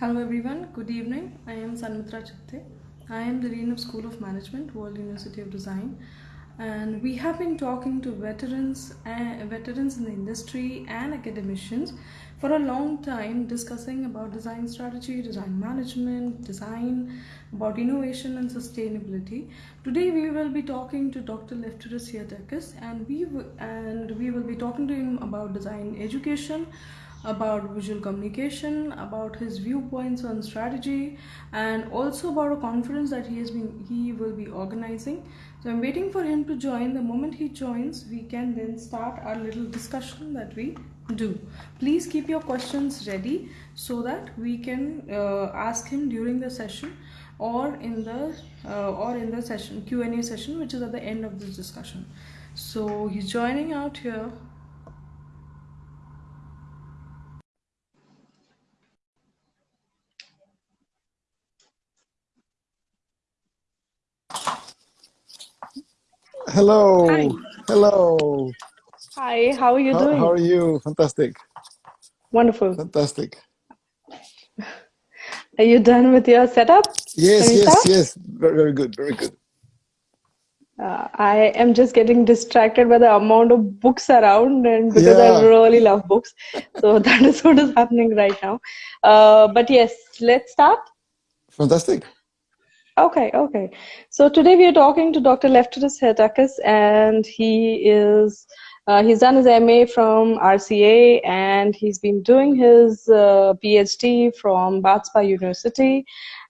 Hello everyone, good evening. I am Sanmitra Chitte. I am the Dean of School of Management, World University of Design. And we have been talking to veterans, uh, veterans in the industry and academicians for a long time discussing about design strategy, design management, design, about innovation and sustainability. Today we will be talking to Dr. Lefteris Heretakis and we and we will be talking to him about design education, about visual communication, about his viewpoints on strategy, and also about a conference that he has been he will be organizing. So I'm waiting for him to join. The moment he joins, we can then start our little discussion that we do. Please keep your questions ready so that we can uh, ask him during the session or in the uh, or in the session Q&A session which is at the end of this discussion. So he's joining out here. Hello. Hi. Hello. Hi, how are you How, doing? how are you? Fantastic. Wonderful. Fantastic. Are you done with your setup? Yes, we yes, yes. Very, very good. Very good. Uh, I am just getting distracted by the amount of books around, and because I really love books, so that is what is happening right now. Uh, but yes, let's start. Fantastic. Okay, okay. So today we are talking to Dr. Lefteris Heretakis, and he is uh, he's done his MA from RCA, and he's been doing his uh, PhD from Bath Spa University,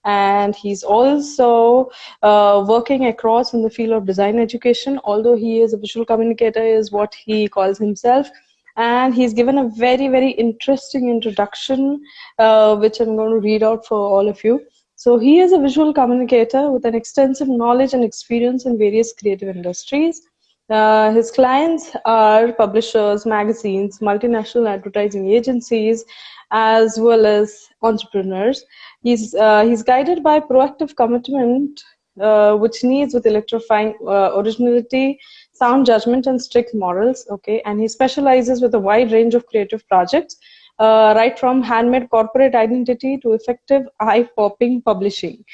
and he's also uh, working across in the field of design education. Although he is a visual communicator, is what he calls himself. And he's given a very, very interesting introduction, uh, which I'm going to read out for all of you. So he is a visual communicator with an extensive knowledge and experience in various creative industries. Uh, his clients are publishers, magazines, multinational advertising agencies, as well as entrepreneurs. He's uh, he's guided by proactive commitment, uh, which needs with electrifying uh, originality, sound judgment, and strict morals. Okay, and he specializes with a wide range of creative projects right from handmade corporate identity to effective eye popping publishing.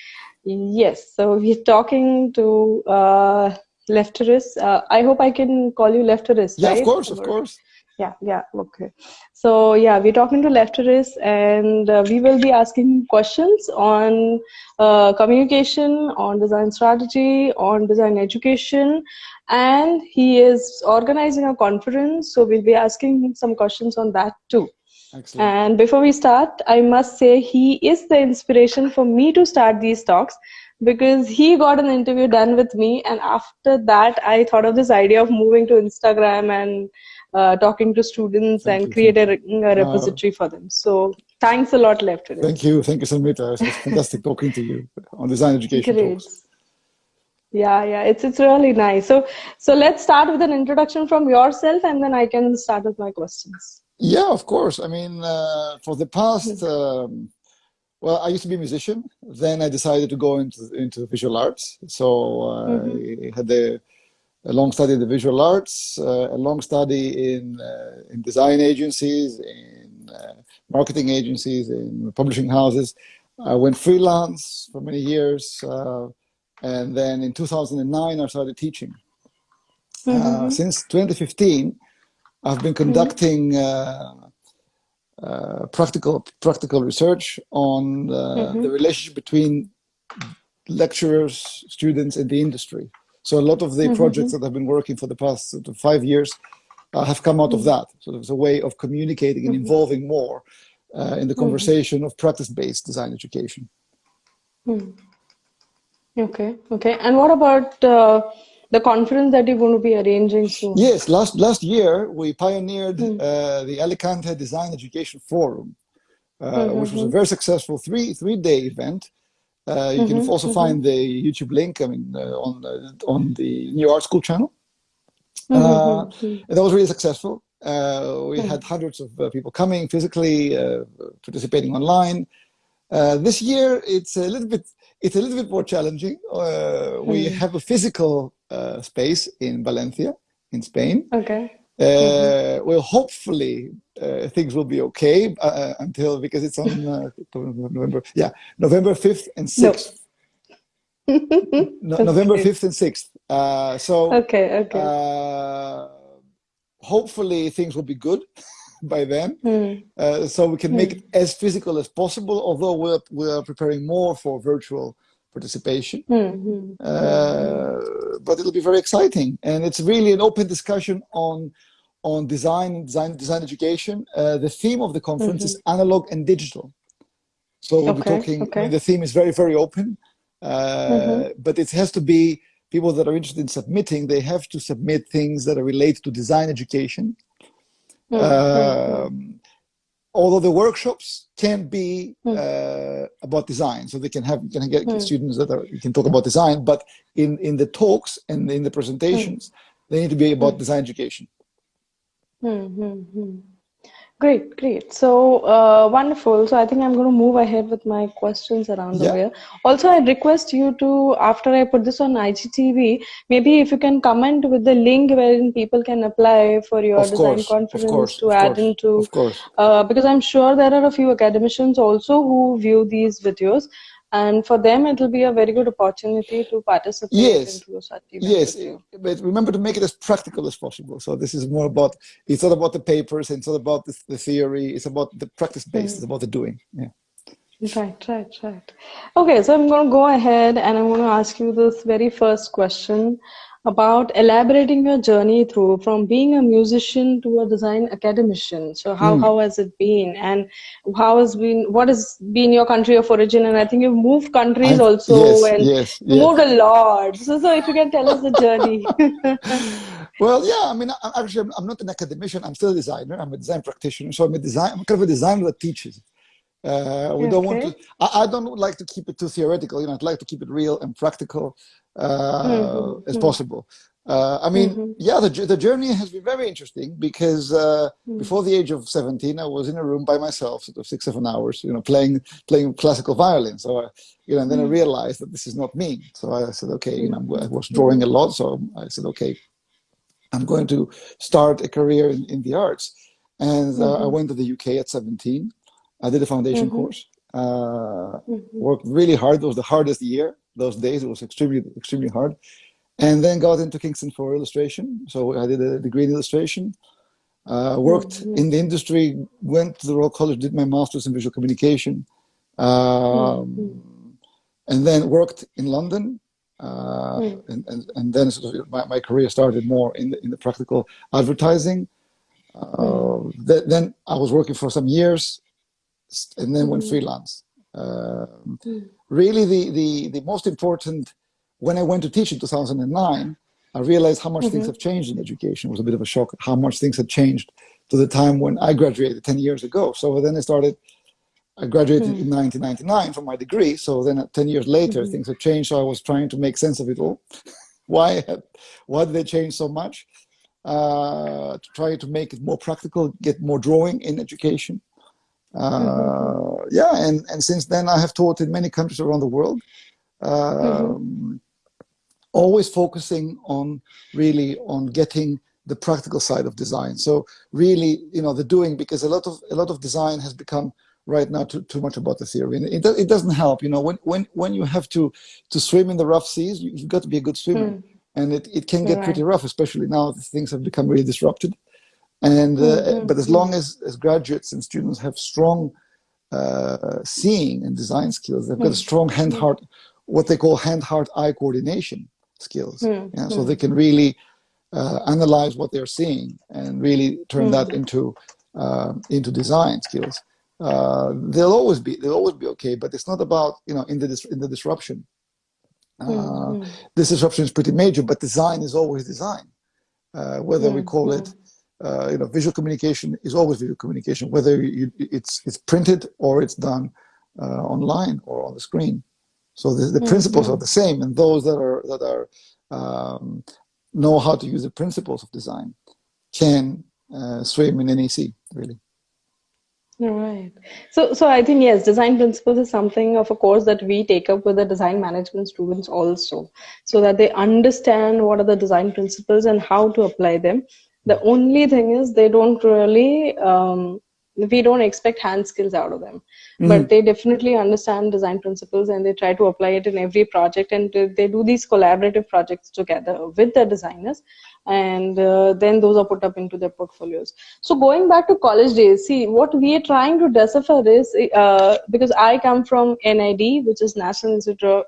Yes, so we're talking to uh, Lefteris. Uh, I hope I can call you Lefteris, Yeah, of course, of course. yeah, yeah, okay. So yeah, we're talking to Lefteris, and uh, we will be asking questions on uh, communication, on design strategy, on design education, and he is organizing a conference, so we'll be asking him some questions on that too. Excellent. And before we start, I must say he is the inspiration for me to start these talks because he got an interview done with me, and after that, I thought of this idea of moving to Instagram and uh, talking to students Thank and creating a repository for them. So thanks a lot, Lefteris. Thank you. Thank you, Samita. It's fantastic talking to you on design education Great. talks. Yeah, yeah, it's it's really nice. So so let's start with an introduction from yourself, and then I can start with my questions. Yeah, of course. I mean, uh, for the past, um, well, I used to be a musician. Then I decided to go into into visual arts. So uh, I had a, a long study in the visual arts, uh, a long study in uh, in design agencies, in uh, marketing agencies, in publishing houses. I went freelance for many years, uh, and then in 2009 I started teaching. Uh, since 2015, I've been conducting uh, uh, practical practical research on uh, the relationship between lecturers, students, and the industry. So a lot of the projects that I've been working for the past sort of five years uh, have come out of that. So there's a way of communicating and involving more uh, in the conversation of practice-based design education. Okay, okay. And what about uh, the conference that you're going to be arranging soon? Yes, last last year we pioneered uh, the Alicante Design Education Forum, uh, which was a very successful three three day event. Uh, you can also find the YouTube link. I mean, uh, on uh, on the New Art School channel. Uh, and that was really successful. Uh, we had hundreds of uh, people coming physically, uh, participating online. Uh, this year, it's a little bit it's a little bit more challenging. Uh, we have a physical uh, space in Valencia, in Spain. Okay. Uh, We'll hopefully uh, things will be okay uh, until because it's on uh, November. Yeah, November fifth and sixth. No. no, November fifth and sixth. Uh, so okay, okay. Uh, hopefully things will be good by then, mm. so we can mm. make it as physical as possible. Although we're we're preparing more for virtual participation. Mm-hmm. Uh, but it'll be very exciting, and it's really an open discussion on on design design design education. Uh, the theme of the conference mm-hmm. is analog and digital. So we'll okay, be talking. Okay. I mean, the theme is very very open, uh, mm-hmm. but it has to be people that are interested in submitting. They have to submit things that are related to design education. Mm-hmm. Um, although the workshops can be mm. uh, about design so they can have you can get mm. students that are you can talk about design but in in the talks and in the presentations mm. they need to be about hmm. design education hmm, Great, great. So uh, wonderful. So I think I'm going to move ahead with my questions around yeah. the way. Also, I'd request you to, after I put this on IGTV, maybe if you can comment with the link wherein people can apply for your of design course, conference course, to add course, into. Of course. Uh, because I'm sure there are a few academicians also who view these videos and for them it will be a very good opportunity to participate yes. yes. But remember to make it as practical as possible. So this is more about it's not about the papers it's not about the, the theory it's about the practice base mm. it's about the doing yeah. Right right right. Okay so i'm going to go ahead and i'm going to ask you this very first question about elaborating your journey through from being a musician to a design academician so how, mm. how has it been and how has been what has been your country of origin and i think you've moved countries I, also yes, and yes, yes. moved a lot so, so if you can tell us the journey well yeah i mean I, actually i'm not an academician i'm still a designer i'm a design practitioner so i'm a design i'm kind of a designer that teaches uh, we okay. don't want to. I, I, don't like to keep it too theoretical. You know, I'd like to keep it real and practical uh, mm-hmm. as possible. Uh, I mean, mm-hmm. yeah, the, the journey has been very interesting because uh, mm-hmm. before the age of 17, I was in a room by myself, sort of six, seven hours, you know, playing playing classical violin. So, I, you know, and then I mm-hmm. realized that this is not me. So I said, okay, you know, I was drawing a lot. So I said, okay, I'm going to start a career in, in the arts. And uh, I mm-hmm. went to the UK at 17. I did a foundation mm-hmm. course. Uh, worked really hard. It was the hardest year those days. It was extremely, extremely hard. And then got into Kingston for illustration. So I did a degree in illustration. Uh, worked mm -hmm. in the industry, went to the Royal College, did my master's in visual communication, um, mm -hmm. and then worked in London. Uh, mm and, and, and then sort of my, my career started more in the, in the practical advertising. Uh, th then I was working for some years and then went mm-hmm. freelance. Um, mm. Really, the, the, the most important, when I went to teach in 2009, I realized how much mm -hmm. things mm-hmm. have changed in education. It was a bit of a shock how much things had changed to the time when I graduated 10 years ago. So then I started, I graduated mm. in 1999 from my degree. So then 10 years later, -hmm. things have changed. So I was trying to make sense of it all. why, why did they change so much? Uh, to try to make it more practical, get more drawing in education. Uh, yeah, and, and since then I have taught in many countries around the world, um, mm-hmm. always focusing on really on getting the practical side of design. So really, you know, the doing because a lot of a lot of design has become right now too, too much about the theory and it, it doesn't help you know when when when you have to to swim in the rough seas you, have got to be a good swimmer mm. and it, it can get right. pretty rough especially now things have become really disrupted and uh, mm-hmm. but as long as, as graduates and students have strong uh, seeing and design skills, they've got a mm. strong hand heart, what they call hand heart eye coordination skills. Mm-hmm. Yeah, so they can really uh, analyze what they're seeing and really turn mm-hmm. that into uh, into design skills. Uh, they'll always be they'll always be okay, but it's not about you know in the dis- in the disruption. Uh, mm-hmm. This disruption is pretty major, but design is always design. Uh, whether we call it uh, you know, visual communication is always visual communication, whether you, it's it's printed or it's done uh, online or on the screen. So the, the mm -hmm. principles are the same, and those that are that are um, know how to use the principles of design can uh, swim in any sea, really. Right. So, so I think yes, design principles is something of a course that we take up with the design management students also, so that they understand what are the design principles and how to apply them The only thing is they don't really um, we don't expect hand skills out of them. Mm-hmm. but they definitely understand design principles and they try to apply it in every project and they do these collaborative projects together with the designers and uh, then those are put up into their portfolios. So going back to college days see what we are trying to decipher is uh, because i come from nid which is national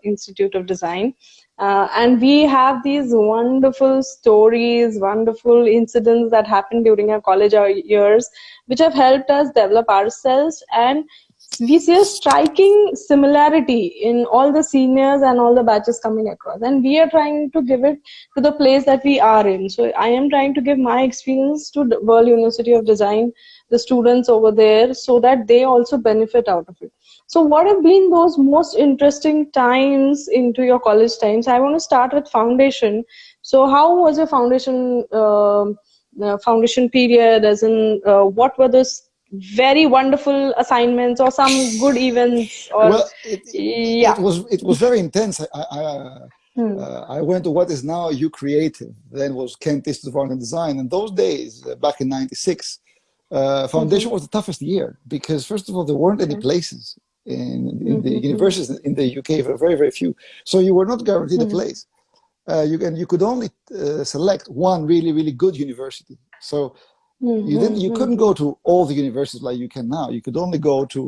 institute of design uh, and we have these wonderful stories, wonderful incidents that happened during our college years, which have helped us develop ourselves. And we see a striking similarity in all the seniors and all the batches coming across. And we are trying to give it to the place that we are in. So I am trying to give my experience to the World University of Design, the students over there, so that they also benefit out of it. So what have been those most interesting times into your college times? I want to start with foundation. So how was your foundation uh, uh, foundation period? As in, uh, what were those very wonderful assignments or some good events? Or, well, it, yeah. it was it was very intense. I, I, Hmm. Uh, I went to what is now U Creative, then was Kent Institute of Art and Design. And those days, uh, back in 96, uh, foundation mm -hmm. was the toughest year because, first of all, there weren't any places in, in mm -hmm. the mm-hmm. universities in the UK for very, very few. So you were not guaranteed mm -hmm. a mm-hmm. place. Uh, you, and you could only uh, select one really, really good university. So you didn't, you couldn't go to all the universities like you can now. You could only go to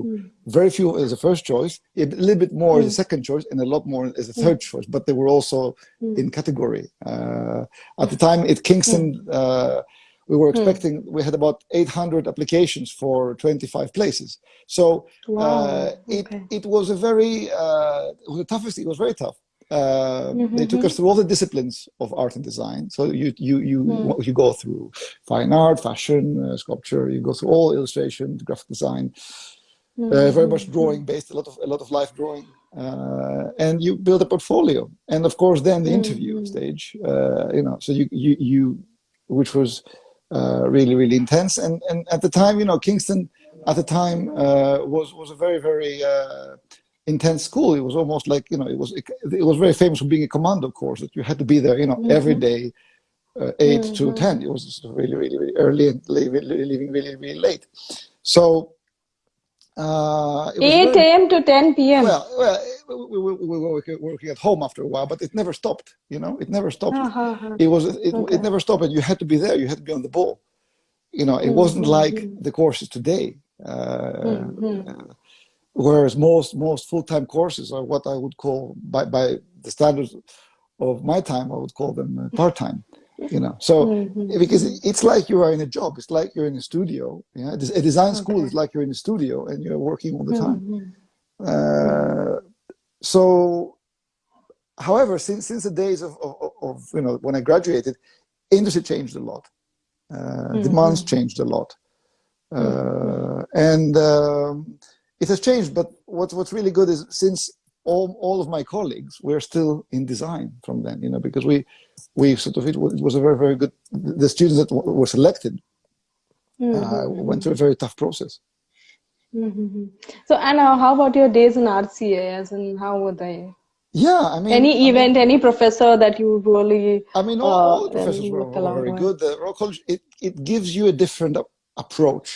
very few as a first choice, a little bit more as a second choice, and a lot more as a third choice. But they were also in category. Uh, at the time, at Kingston, uh, we were hmm. expecting we had about 800 applications for 25 places so wow. uh, it okay. it was a very uh, it was the toughest it was very tough uh, mm -hmm. they took us through all the disciplines of art and design so you you you mm. you go through fine art fashion uh, sculpture you go through all illustration graphic design mm -hmm. very much drawing based a lot of a lot of life drawing uh, and you build a portfolio and of course then the interview -hmm. stage you know so you you you which was uh, really, really intense. And, and at the time, you know, Kingston at the time uh, was, was a very, very uh, intense school. It was almost like, you know, it was, it, it, was very famous for being a commando course that you had to be there, you know, mm -hmm. every day, uh, 8 mm -hmm. to mm-hmm. 10. It was really, really, really early and leaving, leaving really, really late. So uh, 8 a.m. to 10 p.m. Well, well we, we, we, were working at home after a while, but it never stopped. You know, it never stopped. Uh -huh. It was it, okay. it never stopped, and you had to be there. You had to be on the ball. You know, it mm -hmm. wasn't like the courses today, uh, mm -hmm. whereas most most full time courses are what I would call by by the standards of my time, I would call them uh, part time you know so mm-hmm. because it's like you are in a job it's like you're in a studio yeah a design okay. school is like you're in a studio and you're working all the time mm-hmm. uh, so however since since the days of, of, of, you know when i graduated industry changed a lot uh, mm-hmm. demands changed a lot uh, mm-hmm. and um, it has changed but what's what's really good is since all, all of my colleagues were still in design from then, you know, because we, we sort of, it was, it was a very, very good, the students that were selected mm -hmm. uh, mm-hmm. went through a very tough process. Mm -hmm. So, Anna, how about your days in RCA, as in how were they? Yeah, I mean, any event, I mean, any professor that you really. I mean, all, uh, all professors were, were very good. The Royal College, it, it gives you a different approach.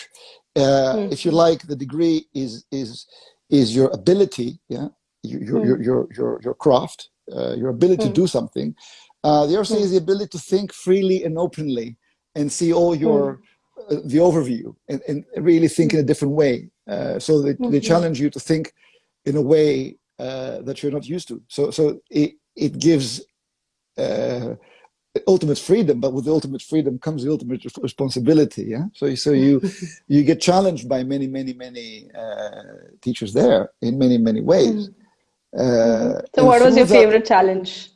Uh, mm -hmm. If you like, the degree is is is your ability, yeah, your, your, mm. your, your, your, craft, uh, your ability mm. to hmm. do something. Uh, the RCA mm. is the ability to think freely and openly and see all your, uh, the overview and, and really think in a different way. Uh, so they, -hmm. they challenge you to think in a way uh, that you're not used to. So, so it, it gives uh, ultimate freedom, but with ultimate freedom comes the ultimate responsibility. Yeah. So, so you you get challenged by many, many, many uh, teachers there in many, many ways. Mm. Uh, so what was your favorite challenge?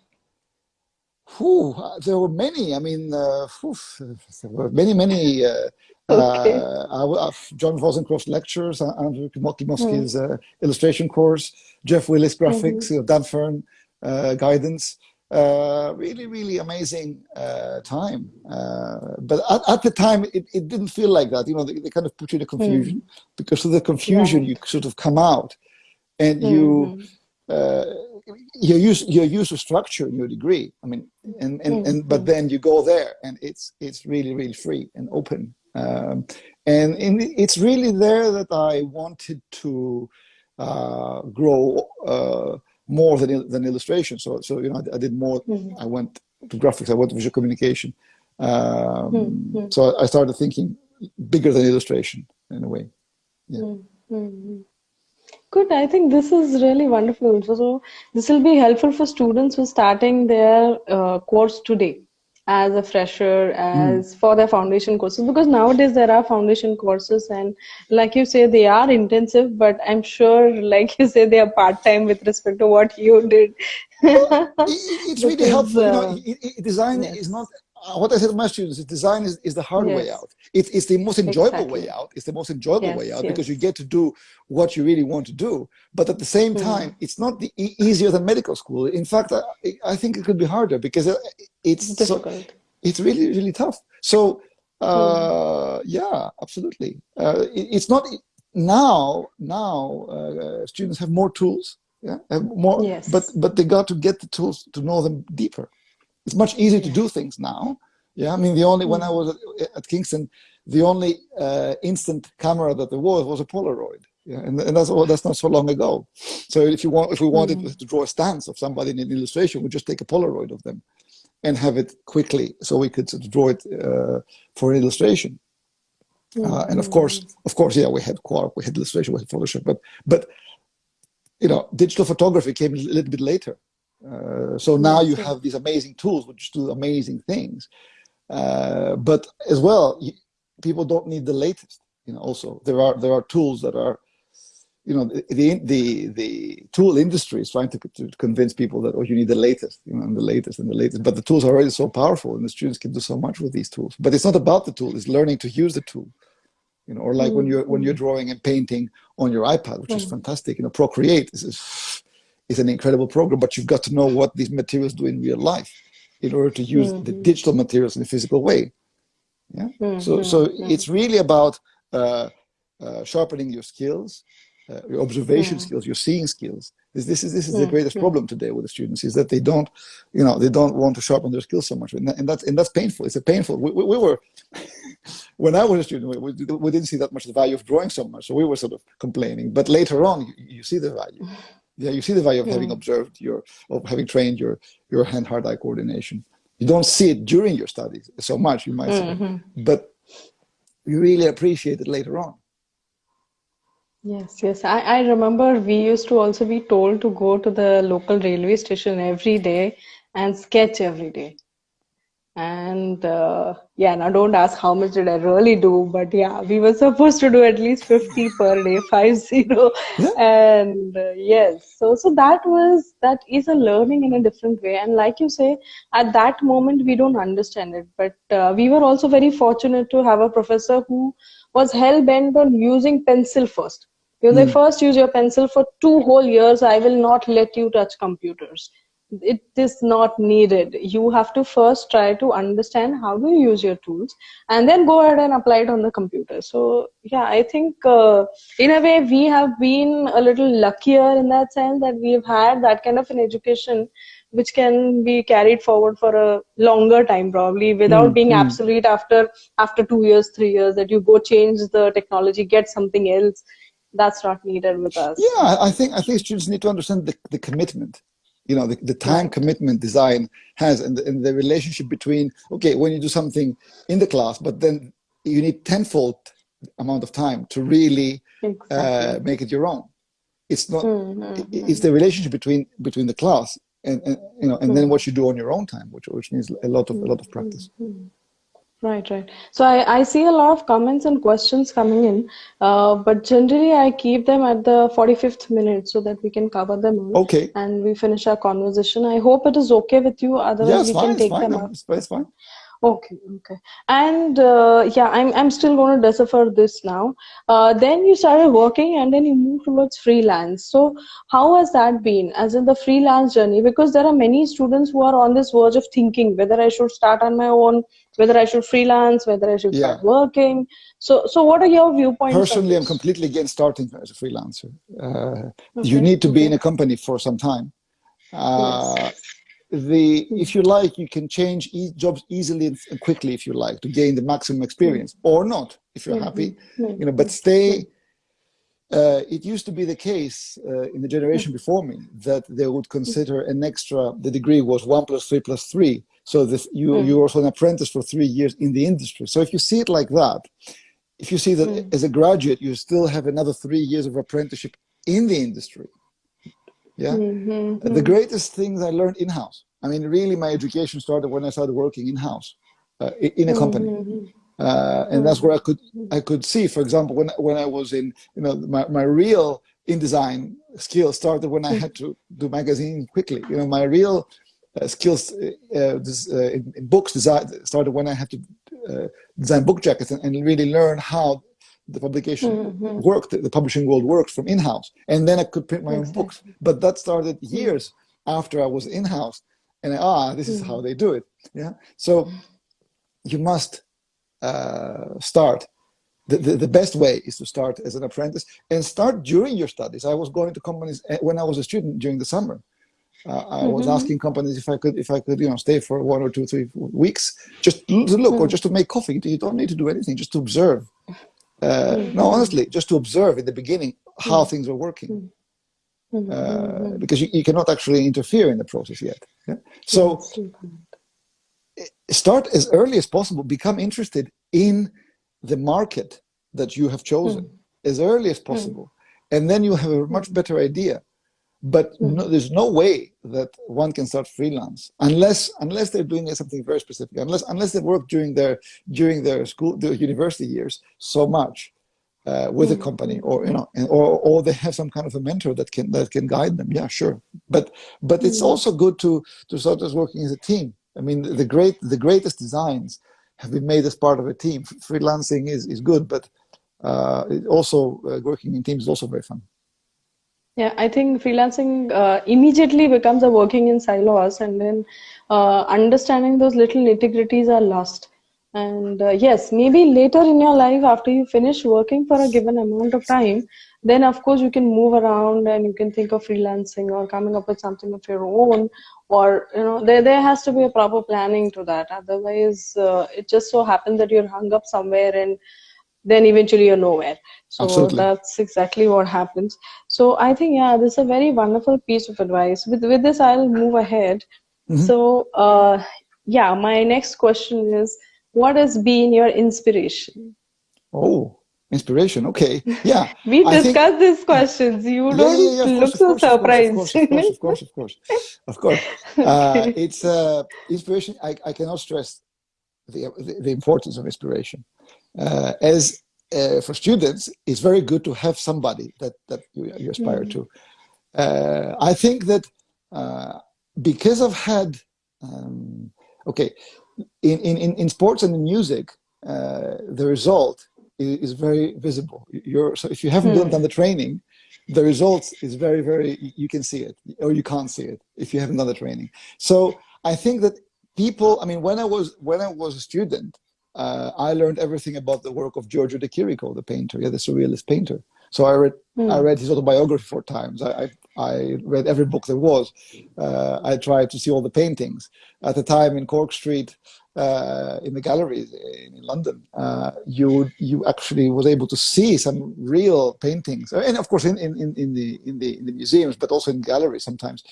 Whew, there were many. I mean, uh, whew, there were many, many. Uh, okay. uh, John Wozencroft lectures, uh, Andrew Klimowski's mm. uh, illustration course, Jeff Willis graphics, mm -hmm. Dan Fern uh, guidance. Uh, really, really amazing uh, time. Uh, but at, at, the time, it, it didn't feel like that. You know, they, they kind of put you in a confusion mm. because of the confusion, you sort of come out and you mm-hmm. Uh, you're used you're used to structure in your degree. I mean, and and, and but then you go there and it's it's really really free and open. Um, and in, it's really there that I wanted to uh, grow uh, more than than illustration. So so you know I, I did more. Mm -hmm. I went to graphics. I went to visual communication. Um, mm -hmm. So I started thinking bigger than illustration in a way. Yeah. Mm -hmm. Good. I think this is really wonderful. So, so this will be helpful for students who are starting their uh, course today as a fresher, as mm. for their foundation courses, because nowadays there are foundation courses and like you say, they are intensive, but I'm sure, like you say, they are part-time with respect to what you did. well, it's really helpful. Uh, you know, uh, design yes. is not what I said to my students is design is, is the hard yes. way out. It's, it's the most enjoyable exactly. way out. It's the most enjoyable yes, way out yes. because you get to do what you really want to do. But at the same mm. time, it's not the e easier than medical school. In fact, I, I think it could be harder because uh, it's difficult. So, it's really, really tough. So, uh, mm. yeah, absolutely. Uh, it, it's not now, now uh, students have more tools. Yeah, have more, yes. but, but they got to get the tools to know them deeper it's much easier to do things now. Yeah, I mean, the only, when I was at, at Kingston, the only uh, instant camera that there was was a Polaroid. Yeah, and, and that's well, that's not so long ago. So if you want, if we wanted mm. to draw a stance of somebody in an illustration, we just take a Polaroid of them and have it quickly, so we could sort of draw it uh, for an Illustrator. Mm. Uh, and of course, of course, yeah, we had Quark, we had illustration, we had Photoshop, but but you know, digital photography came a little bit later. Uh, so now you have these amazing tools which do amazing things. Uh, but as well, you, people don't need the latest. You know, also there are there are tools that are, you know, the the the tool industry is trying to, to convince people that oh you need the latest, you know, and the latest and the latest. But the tools are already so powerful, and the students can do so much with these tools. But it's not about the tool; it's learning to use the tool. You know, or like mm -hmm. when you're when you're drawing and painting on your iPad, which -hmm. is fantastic. You know, Procreate is, is an incredible program, but you've got to know what these materials do in real life in order to use mm -hmm. the mm-hmm. digital materials in a physical way. Yeah. Mm -hmm. So, so mm-hmm. it's really about uh, uh, sharpening your skills, uh, your observation mm. skills, your seeing skills. This, this is this is the greatest problem today with the students is that they don't, you know, they don't want to sharpen their skills so much, and, that, and that's and that's painful. It's a painful. We, we, we were when I was a student, we, we, didn't see that much the value of drawing so much, so we were sort of complaining. But later on, you, you see the value yeah, you see the value of yeah. having observed your, of having trained your, your hand-heart-eye coordination. You don't see it during your studies so much, you might mm -hmm. say, but you really appreciate it later on. Yes, yes. I, I remember we used to also be told to go to the local railway station every day and sketch every day and uh, yeah now don't ask how much did i really do but yeah we were supposed to do at least 50 per day 50 yeah. and uh, yes so so that was that is a learning in a different way. And like you say at that moment we don't understand it. But uh, we were also very fortunate to have a professor who was hell-bent on using pencil first. You mm. first use your pencil for two whole years. I will not let you touch computers it is not needed. You have to first try to understand how to use your tools and then go ahead and apply it on the computer. So yeah i think uh, in a way we have been a little luckier in that sense that we've had that kind of an education which can be carried forward for a longer time probably without mm, being mm. obsolete after after two years three years that you go change the technology get something else. That's not needed with us. Yeah i think i think students need to understand the, the commitment you know the, the time commitment design has and the, and the relationship between okay when you do something in the class but then you need tenfold amount of time to really uh, exactly. uh, make it your own it's not mm -hmm. it's the relationship between between the class and, and you know and mm -hmm. then what you do on your own time which which needs a lot of a lot of practice mm -hmm. Right, right. So I, I see a lot of comments and questions coming in, uh, but generally I keep them at the 45th minute so that we can cover them all. Okay. And we finish our conversation. I hope it is okay with you. Otherwise, we fine, can take fine, them out. It's, it's fine. Okay, okay. And uh, yeah, I'm, I'm still going to decipher this now. Uh, then you started working and then you moved towards freelance. So how has that been as in the freelance journey? Because there are many students who are on this verge of thinking whether I should start on my own, whether I should freelance, whether I should yeah. start working. So, so what are your viewpoints? Personally, I'm completely against starting as a freelancer. Uh, okay. You need to be in a company for some time Uh, yes. The if you like, you can change e jobs easily and quickly if you like to gain the maximum experience, or not if you're happy. You know, but stay. Uh, it used to be the case uh, in the generation before me that they would consider an extra. The degree was one plus three plus three, so that you mm. you're also an apprentice for three years in the industry. So if you see it like that, if you see that mm. as a graduate you still have another three years of apprenticeship in the industry, yeah. Mm -hmm. The greatest things I learned in house. I mean, really, my education started when I started working in house, uh, in a company. Mm -hmm. Uh, and that's where I could I could see, for example, when when I was in, you know, my, my real InDesign skill started when I had to do magazine quickly. You know, my real skills uh, uh this, uh, in, in, books design started when I had to uh, design book jackets and, and, really learn how the publication mm -hmm. worked, the publishing world works from in-house. And then I could print my exactly. own books. But that started years after I was in-house. And ah, this is mm -hmm. how they do it. Yeah. So you must uh, start. The, the, the, best way is to start as an apprentice and start during your studies. I was going to companies when I was a student during the summer. Uh, I was mm -hmm. asking companies if I could if I could you know stay for one or two three weeks just to look mm or mm-hmm. just to make coffee. You don't need to do anything, just to observe. Uh, mm -hmm. No, honestly, just to observe in the beginning how mm-hmm. things are working. Mm-hmm. Uh, because you, you, cannot actually interfere in the process yet. Yeah? So start as early as possible. Become interested in the market that you have chosen mm. as early as possible. And then you have a much better idea but hmm. no, there's no way that one can start freelance unless unless they're doing something very specific unless unless they work during their during their school their university years so much uh, with a hmm. company or you know and, or or they have some kind of a mentor that can that can guide them yeah sure but but it's hmm. also good to to start as working as a team i mean the great the greatest designs have been made as part of a team freelancing is is good but uh, also uh, working in teams is also very fun yeah, I think freelancing uh, immediately becomes a working in silos, and then uh, understanding those little nitty-gritties are lost. And uh, yes, maybe later in your life, after you finish working for a given amount of time, then of course you can move around and you can think of freelancing or coming up with something of your own. Or you know, there there has to be a proper planning to that. Otherwise, uh, it just so happens that you're hung up somewhere and then eventually you're nowhere. So Absolutely. that's exactly what happens. So i think yeah this is a very wonderful piece of advice. With with this i'll move ahead. Mm -hmm. so uh, yeah my next question is what has been your inspiration? Oh inspiration. Okay. Yeah. We discussed these questions. You yeah, don't yeah, yeah, look course, so surprised of course of course of course of course, of course. Uh, it's uh, inspiration I, I cannot stress the, the, the importance of inspiration uh, as uh, for students, it's very good to have somebody that, that you, you aspire mm -hmm. to. Uh, I think that uh, because I've had, um, okay, in, in, in sports and in music, uh, the result is, is, very visible. You're, so if you haven't mm. done the training, the result is very, very, you can see it, or you can't see it if you haven't done the training. So I think that people, I mean, when I was, when I was a student, uh, I learned everything about the work of Giorgio de Chirico, the painter, yeah, the surrealist painter. So I read, mm. I read his autobiography four times. I, I, I read every book there was. Uh, I tried to see all the paintings. At the time in Cork Street, uh, in the galleries in London, uh, you you actually was able to see some real paintings, and of course in, in, in the in the in the museums, but also in galleries sometimes.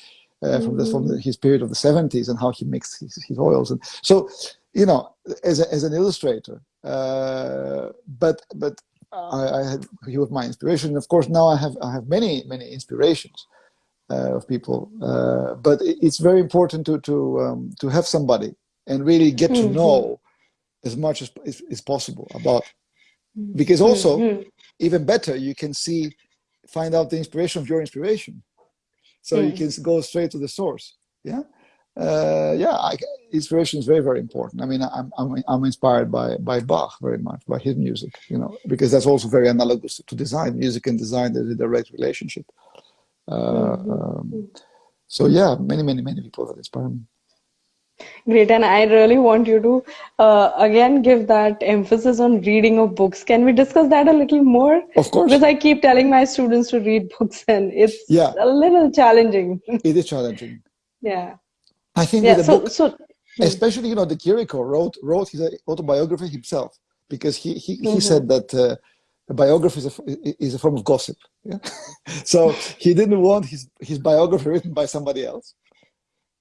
Uh, from the, from the, his period of the 70s and how he makes his, his oils and so you know, as, a, as an illustrator. Uh, but but I, I, had he was my inspiration. Of course, now I have I have many many inspirations uh, of people. Uh, but it, it's very important to to um, to have somebody and really get to mm -hmm. know as much as is, is possible about. Because also, mm -hmm. even better, you can see find out the inspiration of your inspiration. So mm. you can go straight to the source. Yeah uh, yeah, I, inspiration is very, very important. I mean, I'm, I'm, I'm inspired by, by Bach very much, by his music, you know, because that's also very analogous to design. Music and design, there's a direct relationship. Uh, um, so yeah, many, many, many people that inspire me. Great, and I really want you to uh, again give that emphasis on reading of books. Can we discuss that a little more? Of course. Because I keep telling my students to read books, and it's yeah. a little challenging. It is challenging Yeah. I think yeah, the so, book, so especially you know, de Chirico wrote wrote his autobiography himself because he he, he mm-hmm. said that uh, a biography is a, is a form of gossip. Yeah? so he didn't want his his biography written by somebody else.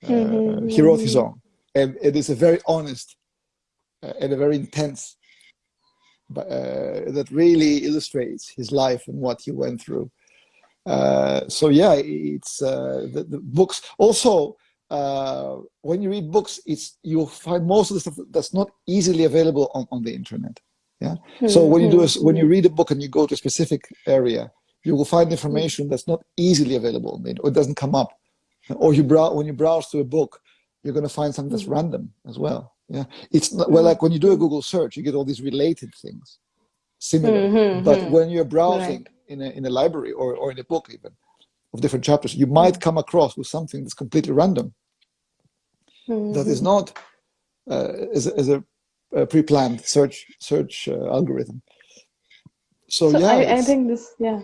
Uh, mm-hmm. He wrote his own, and it is a very honest uh, and a very intense. Uh, that really illustrates his life and what he went through. Uh, so yeah, it's uh, the, the, books. Also, uh, when you read books, it's you'll find most of the stuff that's not easily available on, on the internet. Yeah. Mm-hmm. So when you do a, when you read a book and you go to a specific area, you will find information that's not easily available. Or it doesn't come up. Or you browse when you browse through a book, you're going to find something that's mm-hmm. random as well. Yeah. It's not, well like when you do a Google search, you get all these related things, similar. Mm-hmm. But when you're browsing right. in a in a library or or in a book even of different chapters, you might mm. come across with something that's completely random mm-hmm. that is not uh, as, a, as a, a, pre-planned search search uh, algorithm. So, so yeah, I, I, think this yeah.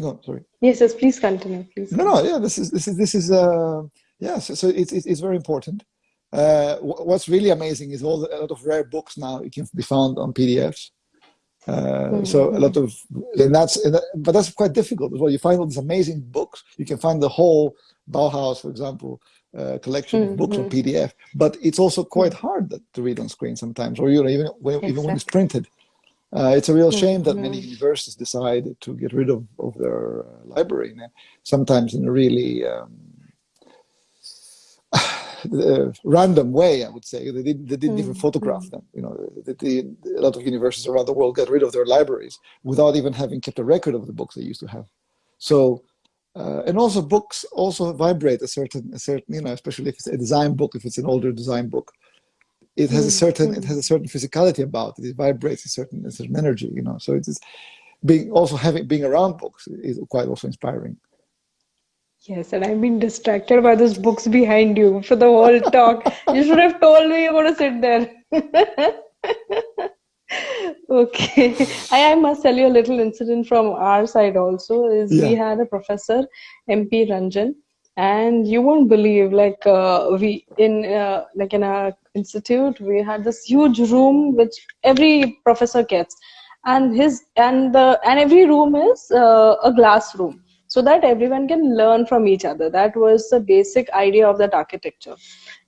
No, sorry. Yes, yes. Please continue. Please. No, no. Yeah, this is this is this is uh yeah. So, so it's, it's very important. Uh, what's really amazing is all the, a lot of rare books now it can be found on PDFs. Uh, mm-hmm. So a lot of, and that's, and that, but that's quite difficult as well. You find all these amazing books. You can find the whole Bauhaus, for example, uh, collection mm -hmm. of books on mm-hmm. PDF. But it's also quite hard to read on screen sometimes, or you know, even when, exactly. even when it's printed. Uh, it's a real shame that many mm-hmm. universities decide to get rid of, of their uh, library, sometimes in a really um, random way, I would say. They didn't, they didn't mm even photograph them. You know, the, the, a lot of universities around the world got rid of their libraries without even having kept a record of the books they used to have. So uh, and also books also vibrate a certain, a certain, you know, especially if it's a design book, if it's an older design book, it has a certain, mm -hmm. it has a certain physicality about it. It vibrates a certain, a certain energy, you know. So it's being also having being around books is quite also inspiring. Yes, and I've been distracted by those books behind you for the whole talk. you should have told me you're going to sit there. okay I, I must tell you a little incident from our side also is yeah. we had a professor mp ranjan and you won't believe like uh, we in uh, like in our institute we had this huge room which every professor gets and his and the and every room is uh, a glass room so that everyone can learn from each other. That was the basic idea of that architecture.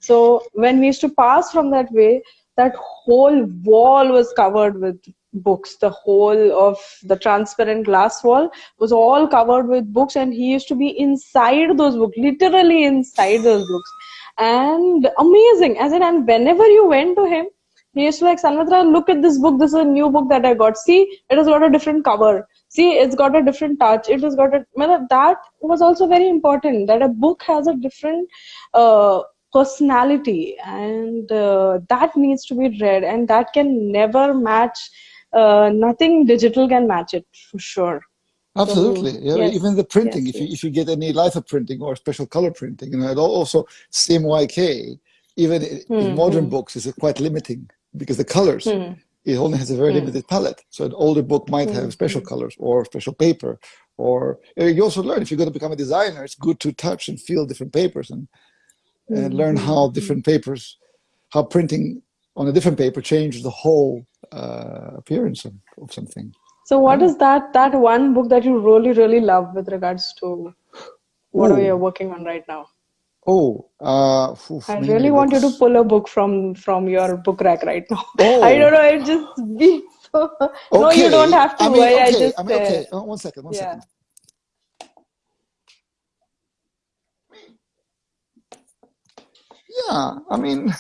So when we used to pass from that way that whole wall was covered with books. The whole of the transparent glass wall was all covered with books and he used to be inside those books literally inside those books. And amazing. As in and whenever you went to him he used to like Sanmitra, look at this book. This is a new book that i got. See it has got a different cover see it's got a different touch it has got a that was also very important that a book has a different uh, personality and uh, that needs to be read and that can never match uh, nothing digital can match it for sure absolutely so, yeah yes. even the printing yes, if you if you get any litho printing or special color printing you know it also CMYK even mm -hmm. in hmm, modern hmm. books is quite limiting because the colors mm. It only has a very mm. limited palette so an older book might have hmm, special colors or special paper or you also learn if you're going to become a designer it's good to touch and feel different papers and and learn how mm-hmm. different papers, how printing on a different paper changes the whole uh, appearance of, of, something. So what yeah. is that that one book that you really, really love with regards to what Ooh. you're working on right now? Oh, uh, oof, I really want you to pull a book from from your book rack right now. Oh. I don't know. It just be so. Okay. No, you don't have to. I mean, okay. I just, I mean, okay. Uh, one second. One yeah. second. Yeah, I mean,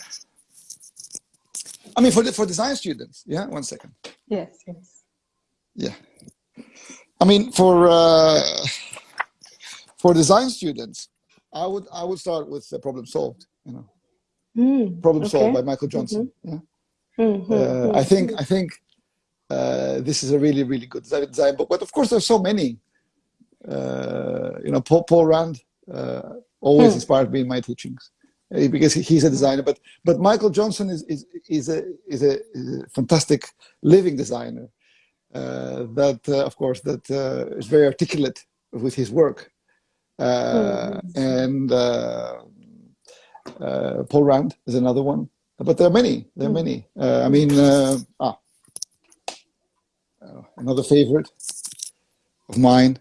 I mean for the, for design students. Yeah, one second. Yes, yes. Yeah, I mean for uh, for design students, I would I would start with the problem solved. You know, mm, problem okay. solved by Michael Johnson. Mm -hmm. Yeah, mm -hmm. uh, I think I think uh, this is a really really good design book. But of course, there's so many. Uh, you know, Paul, Paul Rand uh, always mm. inspired me in my teachings. Uh, because he's a designer. But but Michael Johnson is is is a is a, is a fantastic living designer. Uh, that uh, of course that uh, is very articulate with his work, mm. and uh, Uh, Paul Rand is another one, but there are many. There are mm. many. Uh, I mean, uh, ah, uh, another favorite of mine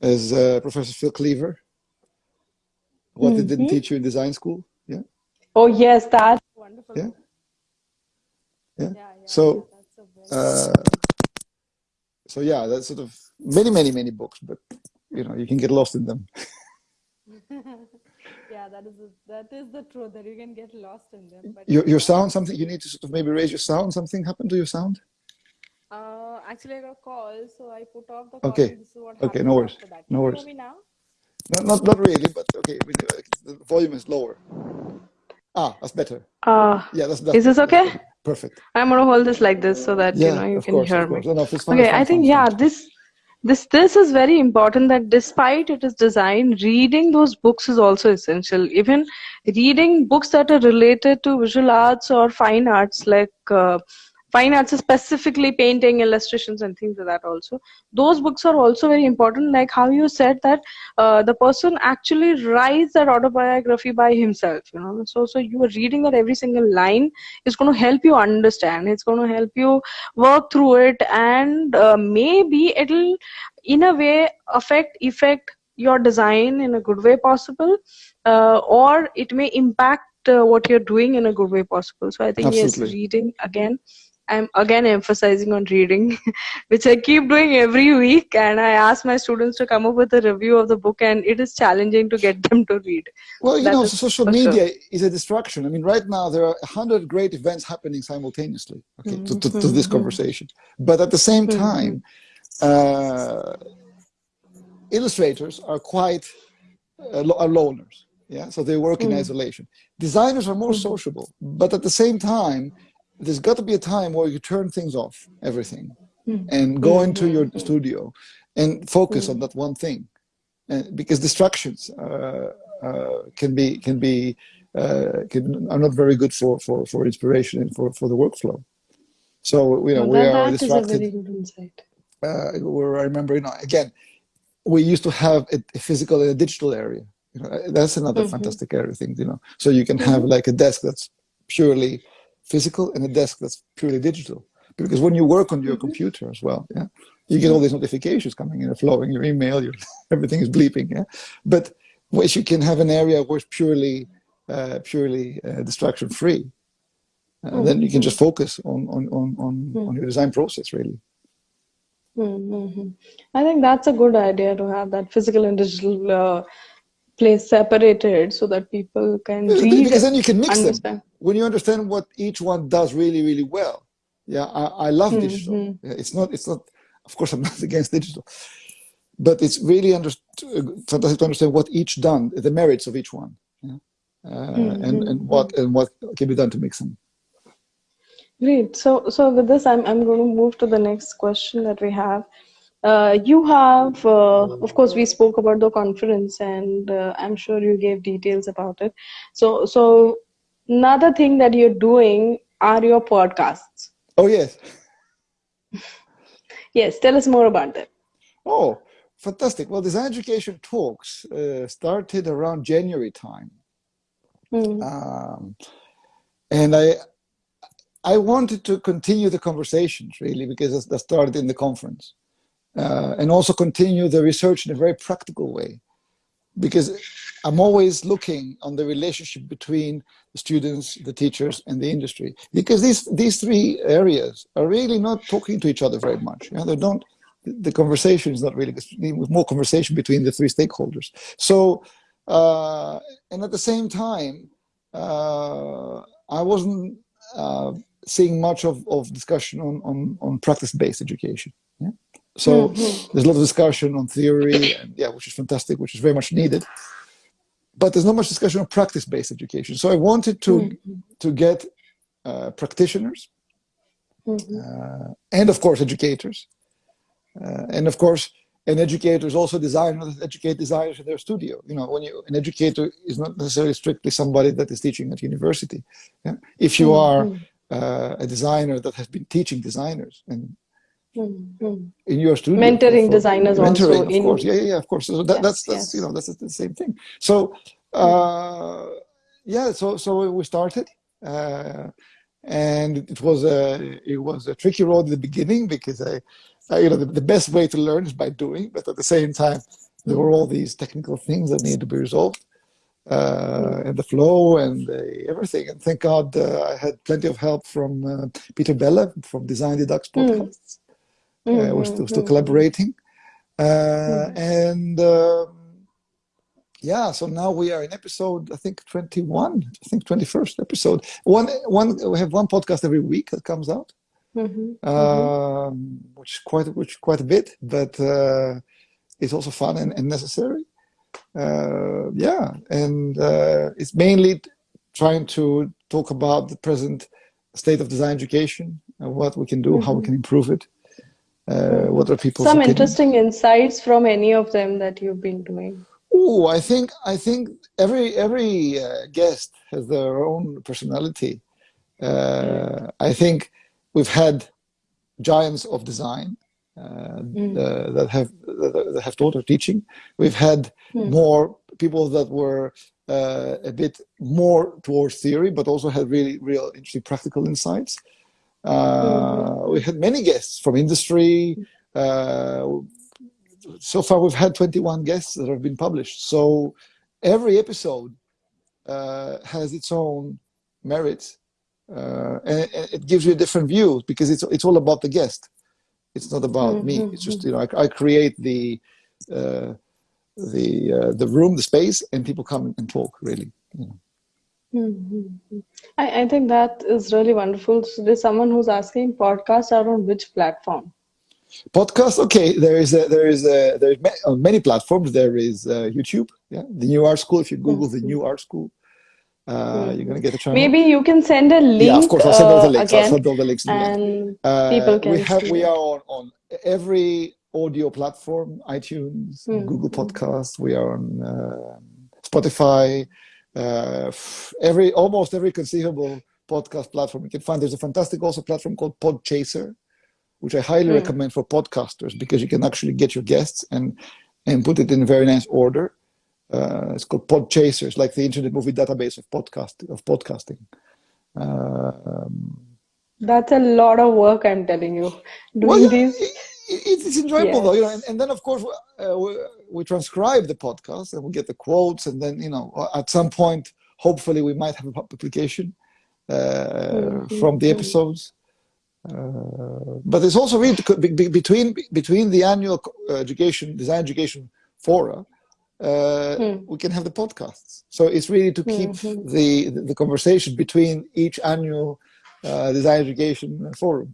is uh, Professor Phil Cleaver. What mm -hmm. they didn't teach you in design school. Yeah. Oh yes, that's wonderful. Yeah. Yeah. yeah, yeah so, uh, so yeah, that's sort of many, many, many books, but you know, you can get lost in them. yeah, that is a, that is the truth that you can get lost in them. But your your sound, something you need to sort of maybe raise your sound. Something happened to your sound. Uh, actually, I got a call, so I put off the call. Okay. okay, no worries. No worries. Hear me now? No, not not really, but okay. The volume is lower. Ah, that's better. Uh, yeah, that's, that's Is this okay? Perfect. I'm gonna hold this like this so that yeah, you know you can course, hear me. No, no, fine, okay, fine, I think fine, yeah, this this this is very important that despite it is design, reading those books is also essential. Even reading books that are related to visual arts or fine arts like uh, fine arts specifically painting illustrations and things like that also. Those books are also very important like how you said that uh, the person actually writes that autobiography by himself you know. So so you are reading that every single line is going to help you understand it's going to help you work through it and uh, maybe it'll in a way affect effect your design in a good way possible uh, or it may impact uh, what you're doing in a good way possible. So i think Absolutely. yes reading again I'm again emphasizing on reading, which I keep doing every week. And I ask my students to come up with a review of the book, and it is challenging to get them to read. Well, you that know, social media sure. is a distraction. I mean, right now there are 100 great events happening simultaneously okay, mm -hmm. to, to, to, this mm-hmm. conversation. But at the same mm-hmm. time, uh, illustrators are quite uh, are loners. Yeah, so they work in mm. isolation. Designers are more mm-hmm. sociable, but at the same time, there's got to be a time where you turn things off, everything, mm. and go into your studio and focus mm. on that one thing, and because distractions uh, uh, can be can be uh, can, are not very good for for for inspiration and for for the workflow. So you know well, we are distracted. Uh, where I remember, you know, again, we used to have a, a physical and a digital area. You know, that's another mm -hmm. fantastic area thing, you know. So you can have like a desk that's purely physical and a desk that's purely digital. Because when you work on your mm -hmm. computer as well, yeah, you get all these notifications coming in, flowing, your email, your, everything is bleeping, yeah. But once you can have an area where it's purely, uh, purely uh, distraction free, uh, mm -hmm. then you can just focus on on on on, mm -hmm. on your design process really. Mm-hmm. I think that's a good idea to have that physical and digital uh, place separated so that people can read because then you can mix understand. them when you understand what each one does really really well yeah i, I love mm -hmm. digital it's not it's not of course i'm not against digital but it's really under fantastic to understand what each done the merits of each one yeah? uh, mm -hmm. and and what and what can be done to mix them great so so with this i'm i'm going to move to the next question that we have uh, you have, uh, of course, we spoke about the conference, and uh, I'm sure you gave details about it. So, so another thing that you're doing are your podcasts. Oh yes. yes, tell us more about that. Oh, fantastic! Well, design education talks uh, started around January time, mm. um, and I I wanted to continue the conversations really because that started in the conference uh, and also continue the research in a very practical way. Because I'm always looking on the relationship between the students, the teachers, and the industry. Because these these three areas are really not talking to each other very much. You know, they don't. The conversation is not really more conversation between the three stakeholders. So, uh, and at the same time, uh, I wasn't uh, seeing much of, of discussion on, on, on practice-based education. Yeah? So mm -hmm. there's a lot of discussion on theory, and yeah, which is fantastic, which is very much needed. But there's not much discussion on practice-based education. So I wanted to mm -hmm. to get uh, practitioners, mm -hmm. uh, and of course educators, uh, and of course an educator is also designers educate designers in their studio. You know, when you an educator is not necessarily strictly somebody that is teaching at university. Yeah? If you mm-hmm. are uh, a designer that has been teaching designers and. In your studio mentoring designers mentoring, also of course yeah yeah of course so that, yes, that's that's yes. you know that's the same thing so uh, yeah, so so we started, uh, and it was a it was a tricky road at the beginning because I, I you know, the, the, best way to learn is by doing, but at the same time, there were all these technical things that needed to be resolved, uh, and the flow and everything. And thank God uh, I had plenty of help from uh, Peter Bella from Design Deducts mm. podcasts. Mm. We're still, still mm-hmm. collaborating, uh, mm. and. Um, yeah so now we are in episode i think 21 i think 21st episode one one we have one podcast every week that comes out mm-hmm. Um, which quite which quite a bit but uh, it's also fun and, and necessary uh, yeah and uh, it's mainly trying to talk about the present state of design education and what we can do mm-hmm. how we can improve it uh, what are people some interesting insights from any of them that you've been doing Oh, I think I think every every uh, guest has their own personality. Uh, I think we've had giants of design uh, mm. Uh, that have that have taught our teaching. We've had mm. more people that were uh, a bit more towards theory, but also had really real interesting practical insights. Mm. We had many guests from industry. Uh, so far we've had 21 guests that have been published. So every episode uh, has its own merits, uh, and it gives you a different view because it's it's all about the guest. It's not about me. Mm-hmm. It's just you know I, I create the uh, the uh, the room, the space, and people come and talk. Really. You know. Mm -hmm. I, I think that is really wonderful. So there's someone who's asking podcasts are on which platform? podcast okay there is a, there is a, there's on many platforms there is uh, youtube yeah the new art school if you google the new art school uh, you're gonna get a channel. Maybe you can send a link. Yeah, of course. I'll send all the links. Again, I'll send all the links. And uh, people can. We have. We are on, on every audio platform: iTunes, mm. Google Podcasts. We are on uh, Spotify. Uh, every almost every conceivable podcast platform you can find. There's a fantastic also platform called Podchaser which I highly mm. recommend for podcasters because you can actually get your guests and and put it in a very nice order. Uh, it's called Podchasers, like the Internet Movie Database of podcast of podcasting. Uh, um, That's a lot of work, I'm telling you. Doing well, these. It, it's enjoyable though, you know. And, and then of course uh, we, transcribe the podcast and we get the quotes, and then you know at some point, hopefully, we might have a publication uh, mm-hmm. from the episodes. Uh, but it's also really between between the annual uh, education design education fora uh, hmm. we can have the podcasts so it's really to keep mm-hmm. the the conversation between each annual uh, design education forum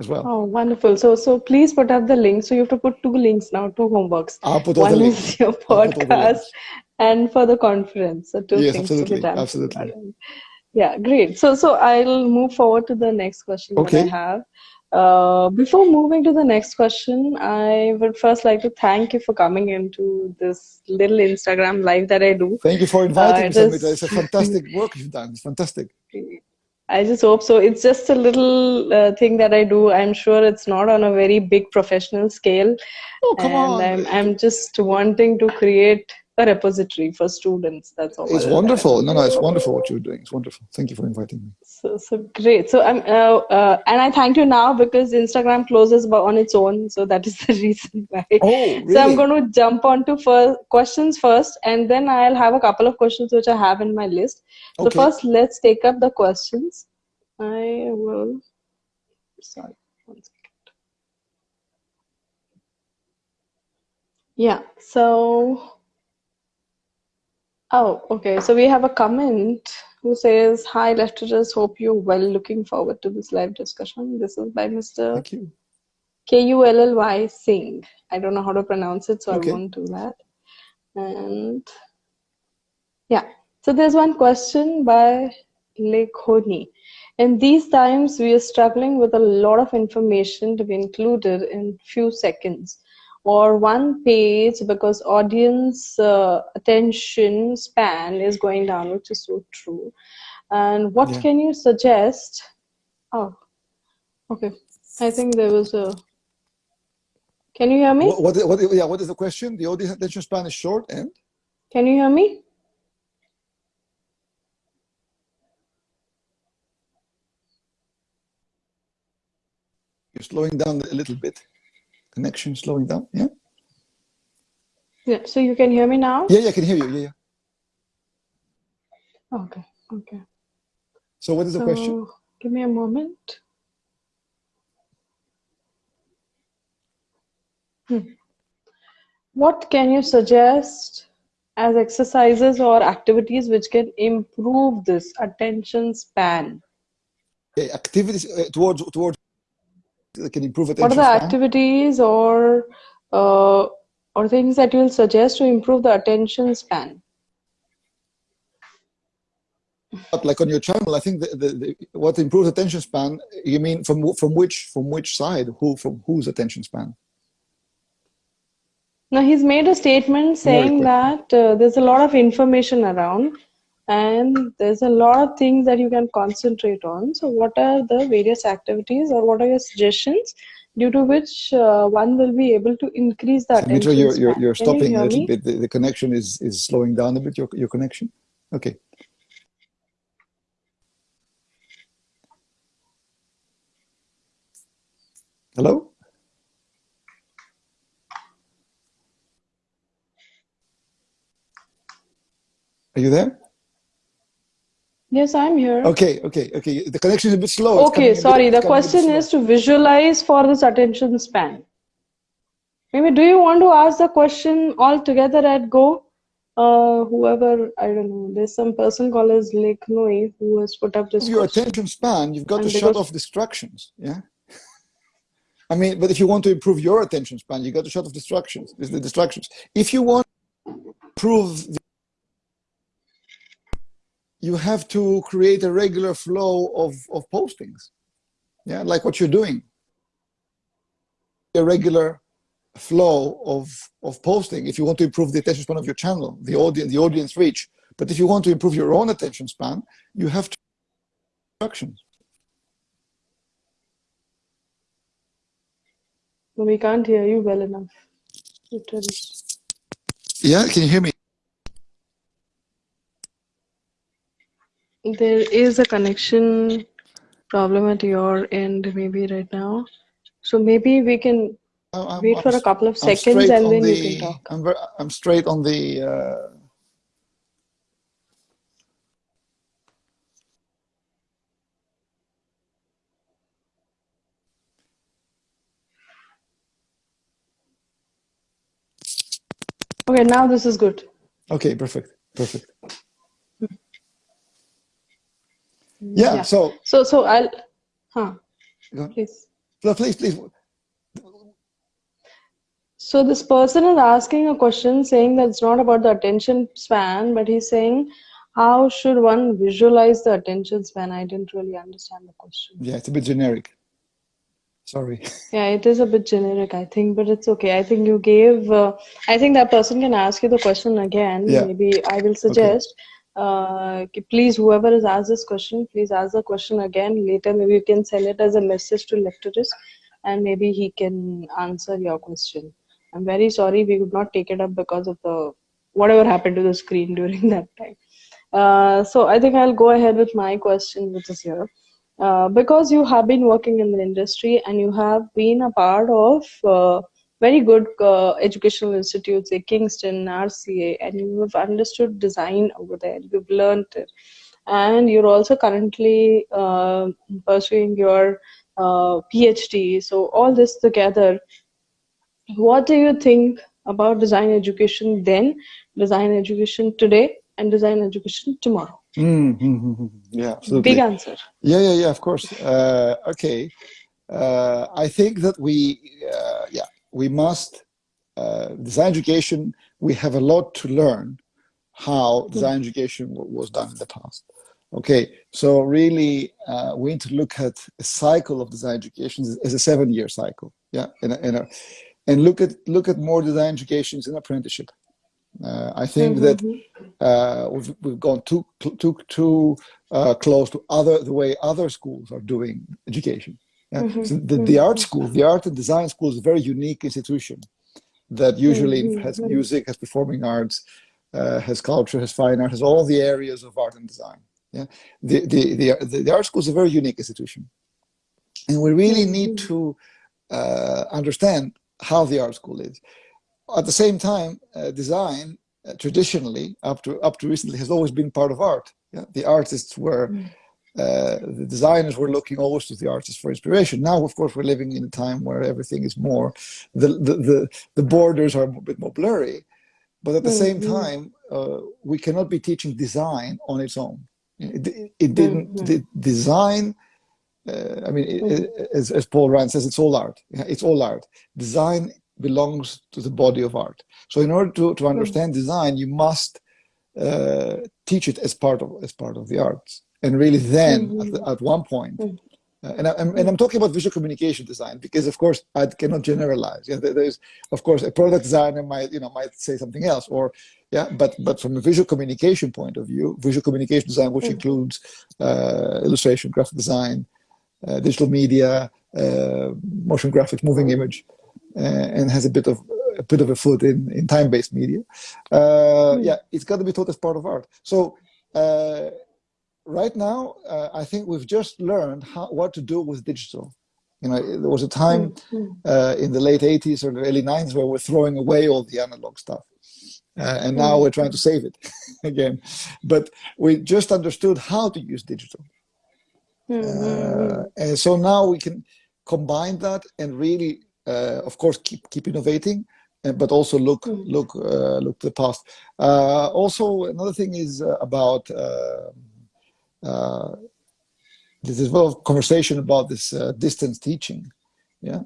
as well oh wonderful so so please put up the link so you have to put two links now two homeworks I'll put one is your podcast and for the conference so two yes, things absolutely, to be done absolutely yeah, great. So, so I'll move forward to the next question okay. that I have. Uh, before moving to the next question, I would first like to thank you for coming into this little Instagram live that I do. Thank you for inviting uh, me. It's a fantastic work you've done. It's fantastic. I just hope so. It's just a little uh, thing that I do. I'm sure it's not on a very big professional scale. Oh, come and on. I'm, I'm just wanting to create a repository for students. That's all. It's wonderful. No, no, it's wonderful what you're doing. It's wonderful. Thank you for inviting me. So, so great. So I'm, uh, uh, and I thank you now because Instagram closes on its own. So that is the reason why. Oh, really? So I'm going to jump on to first questions first, and then I'll have a couple of questions which I have in my list. So okay. first, let's take up the questions. I will. Sorry. One second. Yeah. So Oh, okay. So we have a comment who says, Hi, lecturers. Hope you're well. Looking forward to this live discussion. This is by Mr. K U L L Y Singh. I don't know how to pronounce it, so okay. I won't do that. And yeah, so there's one question by Lekhoni. In these times, we are struggling with a lot of information to be included in few seconds or one page because audience uh, attention span is going down which is so true. And what yeah. can you suggest? Oh okay. I think there was a can you hear me? What, what, what yeah what is the question? The audience attention span is short and? Can you hear me? You're slowing down a little bit. Connection slowing down. Yeah. Yeah. So you can hear me now. Yeah, yeah, I can hear you. Yeah, yeah. Okay. Okay. So what is the question? Give me a moment. Hmm. What can you suggest as exercises or activities which can improve this attention span? Okay, activities uh, towards towards can improve attention. What are the span? activities or uh, or things that you will suggest to improve the attention span? But like on your channel, I think the, the, the, what improves attention span. You mean from from which from which side? Who from whose attention span? Now he's made a statement saying that uh, there's a lot of information around and there's a lot of things that you can concentrate on. So what are the various activities or what are your suggestions due to which uh, one will be able to increase that attention Dimitra, you're, you're, you're stopping you a little me? bit. The, the connection is, is slowing down a bit, your, your connection. Okay. Hello? Are you there? Yes, I'm here. Okay, okay, okay. The connection is a bit slow. Okay, a bit- sorry. The coming a bit question is to visualize for this attention span. Maybe do you want to ask the question all together at go? Uh, whoever, I don't know, there's some person called as Lake Noi who has put up this your question. attention span, you've got And to shut off distractions. Yeah. I mean, but if you want to improve your attention span, you got to shut off distractions. Is the distractions. If you want to improve, the, you have to create a regular flow of of postings. Yeah, like what you're doing. A regular flow of of posting. If you want to improve the attention span of your channel, the audience, the audience reach. But if you want to improve your own attention span, you have to instructions. We can't hear you well enough. Yeah, can you hear me? There is a connection problem at your end, maybe right now. So maybe we can I'm- I'm- wait for a I'm- couple of seconds and then the, you can talk. I'm, ver- I'm straight on the. Uh, Okay, now this is good. okay, perfect, perfect. Yeah, Yeah. So, So, so I'll, huh, please. No, please, please. So this person is asking a question saying that it's not about the attention span, but he's saying, how should one visualize the attention span? I didn't really understand the question. Yeah, it's a bit generic. Sorry. Yeah, it is a bit generic, I think, but it's okay. I think you gave, uh, I think that person can ask you the question again. Yeah. Maybe I will suggest, uh, please, whoever has asked this question, please ask the question again later. Maybe you can send it as a message to Lecturus and maybe he can answer your question. I'm very sorry we could not take it up because of the whatever happened to the screen during that time. Uh, so I think I'll go ahead with my question, which is here. Uh, because you have been working in the industry and you have been a part of uh, very good uh, educational institutes like Kingston, RCA, and you have understood design over there. You've learned it, and you're also currently uh, pursuing your uh, PhD. So all this together, what do you think about design education then, design education today, and design education tomorrow? Mm, mm, mm, mm. Yeah, absolutely. Big answer. Yeah, yeah, yeah. Of course. Uh, okay. Uh, I think that we, uh, yeah, we must uh, design education. We have a lot to learn how design education was done in the past. Okay, so really, uh, we need to look at a cycle of design education as- a seven-year cycle. Yeah, and a, and, a, and look at look at more design educations in apprenticeship. Uh, I think that uh, we've, we've gone too too too uh, close to other the way other schools are doing education. Yeah? So the, the art school, the art and design school, is a very unique institution that usually has music, has performing arts, uh, has culture, has fine art, has all the areas of art and design. Yeah, the the the, the, the art school is a very unique institution. And we really need to uh, understand how the art school is. At the same time, uh, design uh, traditionally, up to up to recently, has always been part of art. Yeah? The artists were, mm. Uh, the designers were looking always to the artists for inspiration. Now, of course, we're living in a time where everything is more, the the the, the borders are a bit more blurry, but at the mm -hmm. same time, uh, we cannot be teaching design on its own. It, it didn't mm -hmm. the design. Uh, I mean, it, mm. as, as Paul Rand says, it's all art. It's all art. Design belongs to the body of art. So in order to, to hmm. understand design, you must uh, teach it as part of as part of the arts. And really then, mm -hmm. at, the, at, one point, mm -hmm. uh, and, I'm, and I'm talking about visual communication design because, of course, I cannot generalize. Yeah, there's, of course, a product designer might, you know, might say something else, or yeah, but but from a visual communication point of view, visual communication design, which mm -hmm. includes uh, illustration, graphic design, uh, digital media, uh, motion graphics, moving image, uh, and has a bit of a bit of a foot in, in time-based media. Uh, mm. Yeah, it's got to be taught as part of art. So uh, right now, uh, I think we've just learned how, what to do with digital. You know, there was a time mm. uh, in the late 80s or the early 90s where we're throwing away all the analog stuff. Uh, and now mm. we're trying to save it again. But we just understood how to use digital. -hmm. and so now we can combine that and really, of course, keep, keep innovating, but also look mm. look uh, look to the past. Uh, also, another thing is uh, about uh, uh, there's a lot of conversation about this uh, distance teaching, yeah,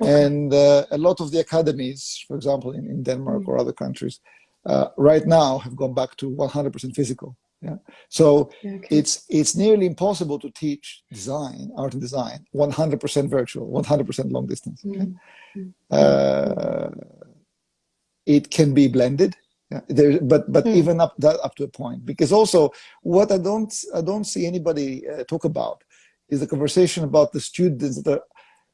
okay. and a lot of the academies, for example, in, in Denmark mm. or other countries, right now have gone back to 100% physical. Yeah. So okay. it's it's nearly impossible to teach design, art and design, 100% virtual, 100% long distance. Mm. Uh, it can be blended. There, but but mm. even up that up to a point, because also what I don't I don't see anybody uh, talk about is the conversation about the students that are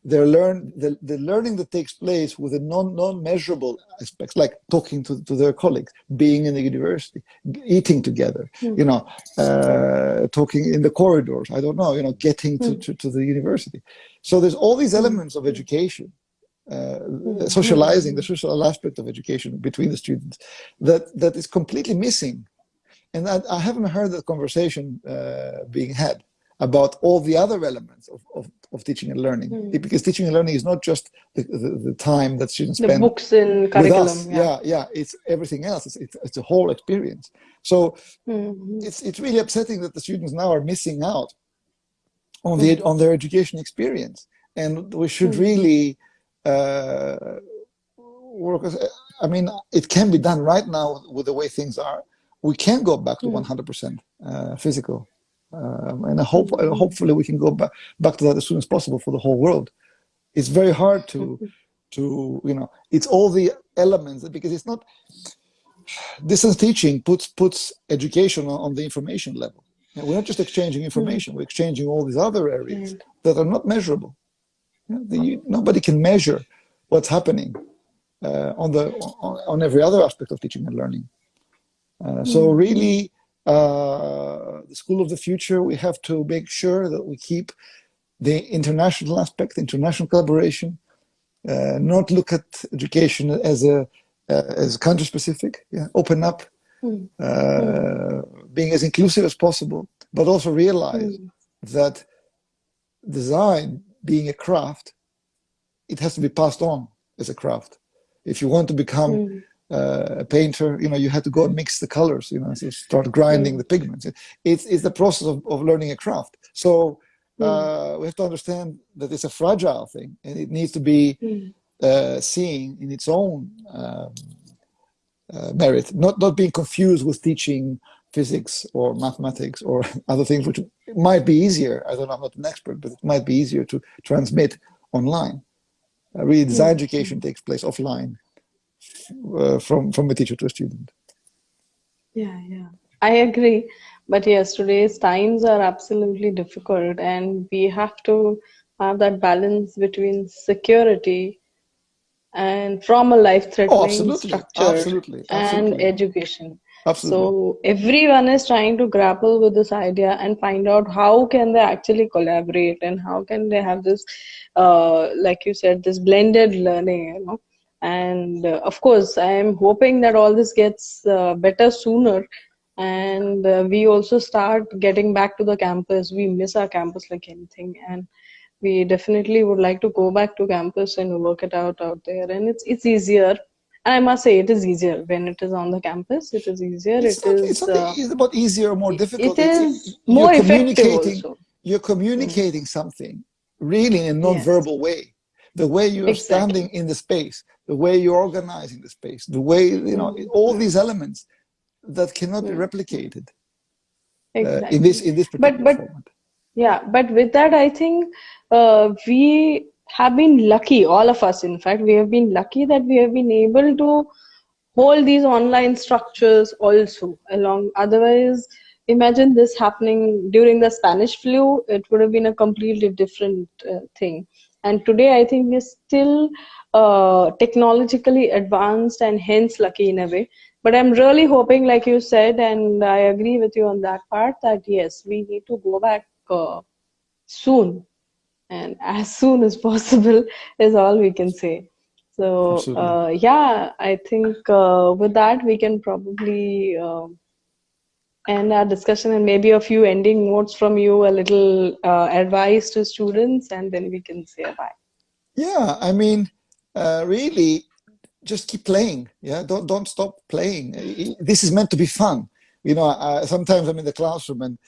they're learn the, the learning that takes place with the non non-measurable aspects like talking to, to their colleagues being in the university eating together mm. you know uh, talking in the corridors i don't know you know getting to, mm. to, to, the university so there's all these hmm. elements of education uh, socializing, the social aspect of education between the students, that, that is completely missing. And I, I haven't heard that conversation uh, being had about all the other elements of, of, of teaching and learning. Mm. Because teaching and learning is not just the, the, the time that students the spend books in curriculum. With us. Yeah. yeah, yeah, it's everything else. It's, it's, it's a whole experience. So mm it's, it's really upsetting that the students now are missing out on, the, mm. on their education experience. And we should hmm. really workers. I mean, it can be done right now with the way things are. We can go back to 100% hmm. uh, physical. Um, and I hope, uh, hopefully we can go back, back to that as soon as possible for the whole world. It's very hard to, to you know, it's all the elements because it's not, distance teaching puts, puts education on, on the information level. And we're not just exchanging information, we're exchanging all these other areas that are not measurable. The, nobody can measure what's happening uh, on the on, on, every other aspect of teaching and learning. Uh, so mm-hmm. really, uh, the school of the future, we have to make sure that we keep the international aspect, international collaboration, uh, not look at education as a uh, as country specific. Yeah, open up, mm. being as inclusive as possible, but also realize mm. that design being a craft, it has to be passed on as a craft. If you want to become mm. uh, a painter, you know, you have to go and mix the colors, you know, so start grinding mm. the pigments. It's, it's the process of, of learning a craft. So mm. uh, we have to understand that it's a fragile thing and it needs to be mm. uh, seen in its own um, uh, merit, not, not being confused with teaching physics or mathematics or other things which might be easier. I don't know, I'm not an expert, but it might be easier to transmit online. Uh, really, design education takes place offline uh, from, from a teacher to a student. Yeah, yeah, I agree. But yes, today's times are absolutely difficult and we have to have that balance between security and from a life-threatening oh, structure absolutely, absolutely. and education Absolutely. So everyone is trying to grapple with this idea and find out how can they actually collaborate and how can they have this, uh, like you said, this blended learning, you know. And uh, of course, I am hoping that all this gets uh, better sooner and uh, we also start getting back to the campus. We miss our campus like anything and we definitely would like to go back to campus and work it out out there and it's it's easier I must say it is easier when it is on the campus. It is easier. It's it not, is, it's not uh, it's about easier or more difficult. It It's- is you're more effective communicating- also. You're communicating something really in a non-verbal way. The way you're Exactly. standing in the space, the way you're organizing the space, the way, you know, all these elements that cannot be Mm. replicated uh, in this in this particular but- format. Yeah, but with that, I think uh, we have been lucky, all of us, in fact, we have been lucky that we have been able to hold these online structures also along. Otherwise, imagine this happening during the Spanish flu, it would have been a completely different uh, thing. And today, I think we're still uh, technologically advanced and hence lucky in a way. But I'm really hoping, like you said, and I agree with you on that part, that yes, we need to go back uh, soon and as soon as possible is all we can say. So, uh, yeah, I think uh, with that we can probably um end our discussion and maybe a few ending notes from you, a little uh, advice to students, and then we can say bye. Yeah, I mean, uh, really, just keep playing. Yeah, don't don't stop playing. This is meant to be fun. You know, I, sometimes I'm in the classroom and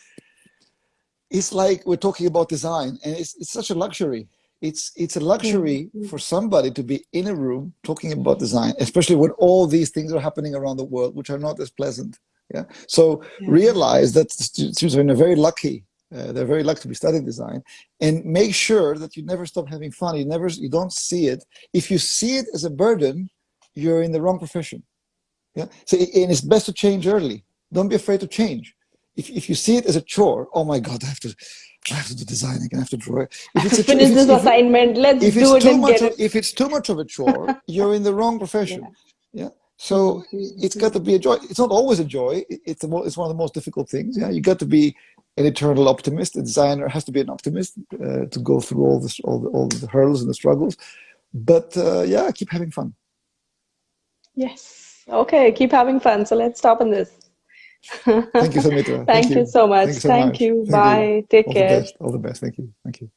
it's like we're talking about design, and it's it's such a luxury. It's it's a luxury Mhm. for somebody to be in a room talking about design, especially when all these things are happening around the world, which are not as pleasant. Yeah. So Yeah. realize that students are in a very lucky. Uh, they're very lucky to be studying design, and make sure that you never stop having fun. You never, you don't see it. If you see it as a burden, you're in the wrong profession. Yeah. So, and it's best to change early. Don't be afraid to change. If, if you see it as a chore, oh my God, I have to, I have to do design again. I have to draw. it. If it's a chore- Finish if it's- this if assignment. Let's if do it too and much get of, it. if it's too much of a chore you're in the wrong profession yeah so it's got to be a joy it's not always a joy it's the mo- it's one of the most difficult things yeah you got to be an eternal optimist a designer has to be an optimist uh, to go through all this all the, all the hurdles and the struggles but uh, yeah keep having fun Yes. Okay. Keep having fun. So let's stop on this. Thank you Samitra Thank you so much. Thank you so Thank much. you. Thank you. Bye. Take all care. the best all the best thank you thank you